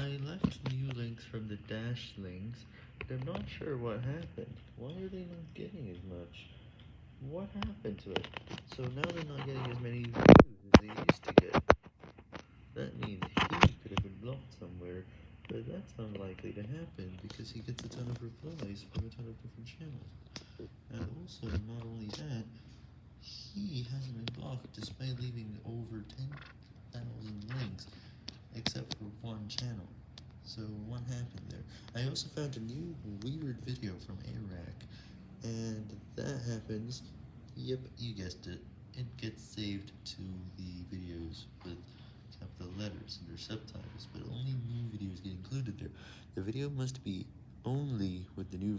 I left new links from the dash links, but I'm not sure what happened. Why are they not getting as much? What happened to it? So now they're not getting as many views as they used to get. That means he could have been blocked somewhere, but that's unlikely to happen because he gets a ton of replies from a ton of different channels. And also, not only that, he hasn't been blocked despite leaving over 10,000 links, except for one channel. So what happened there? I also found a new weird video from Iraq, and that happens. Yep, you guessed it. It gets saved to the videos with capital letters and their subtitles, but only new videos get included there. The video must be only with the new.